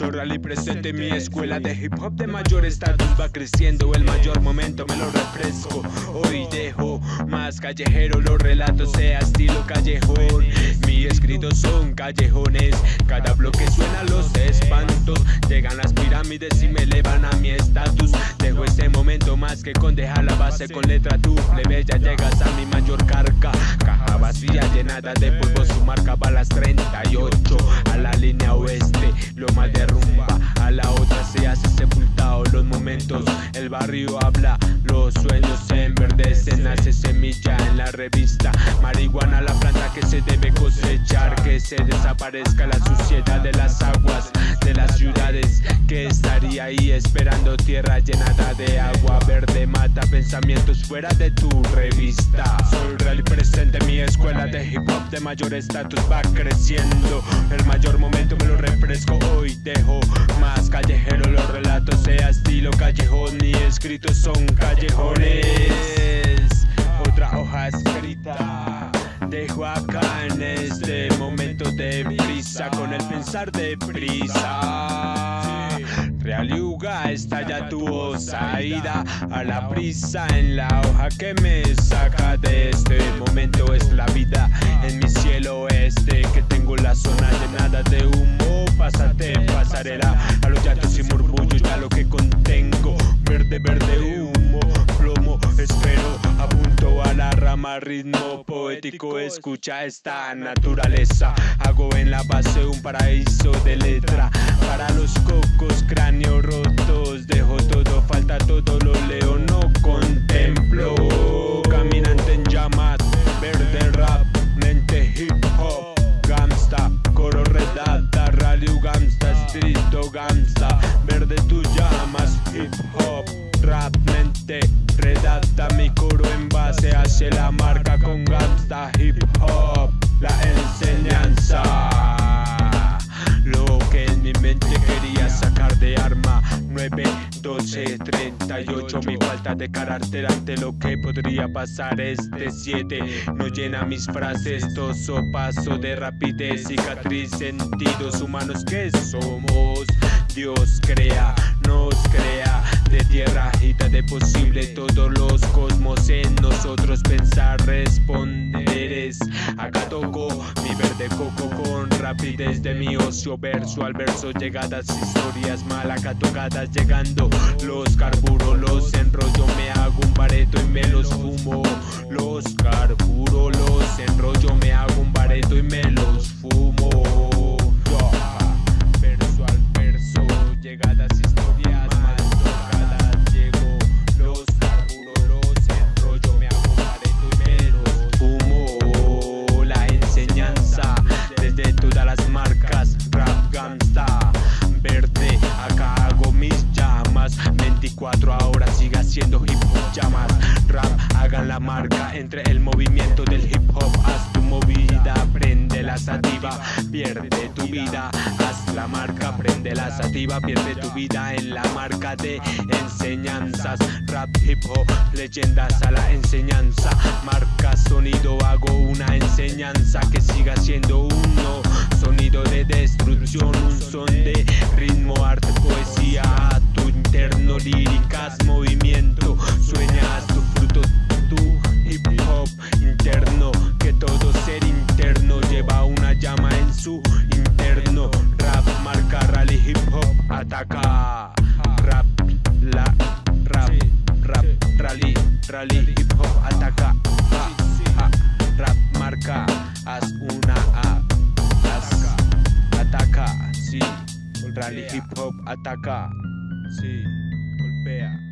Soy rally presente, mi escuela de hip hop de mayor estatus va creciendo. El mayor momento me lo refresco. Hoy dejo más callejero los relatos, sea estilo callejón. Mi escritos son callejones, cada bloque suena los espantos. Llegan las pirámides y me elevan a mi estatus. Dejo ese momento más que con dejar la base con letra tu plebeya. Llegas a mi mayor carga, caja vacía llenada de polvo. Su marca va a las 38 a Barrio habla, los sueños se enverdecen, nace semilla en la revista. Marihuana, la planta que se debe cosechar, que se desaparezca la suciedad de las aguas de las ciudades. Que estaría ahí esperando tierra llenada de agua verde, mata pensamientos fuera de tu revista. Soy real y presente, mi escuela de hip hop de mayor estatus va creciendo. El mayor momento me lo refresco hoy, dejo más callejero los relatos, sea son callejones. Otra hoja escrita. Dejo acá en este momento de prisa con el pensar de prisa. Realiuga estalla tu osaida a la prisa en la hoja que me saca de este momento es la vida en mi cielo este que tengo la zona llenada de humo pásate pasarela a la rama ritmo poético escucha esta naturaleza. Hago en la base un paraíso de letra. Para los hacia la marca con gangsta hip hop la enseñanza. Lo que en mi mente quería sacar de arma 9, 12, 38 Mi falta de carácter ante lo que podría pasar Este 7 no llena mis frases Toso paso de rapidez Cicatriz, sentidos humanos que somos. Dios crea, nos crea De tierra agita de posible Todos los cosmos en nosotros. Pensar, responderes Acá toco mi verde coco con rapidez de mi ocio. Verso al verso llegadas historias mal acá tocadas Llegando los carburo, los enrollo Me hago un bareto y me los fumo. Los carburo, los hip hop llamas Rap, hagan la marca entre el movimiento del hip hop. Haz tu movida, prende la sativa Pierde tu vida, haz la marca Prende la sativa, pierde tu vida En la marca de enseñanzas. Rap, hip hop, leyendas a la enseñanza. Marca sonido, hago una enseñanza Que siga siendo uno. Sonido de destrucción, un son de rally, hip hop, ataca ja, ja. Rap, marca, haz una A haz, ataca, sí. Rally, hip hop, ataca, sí, golpea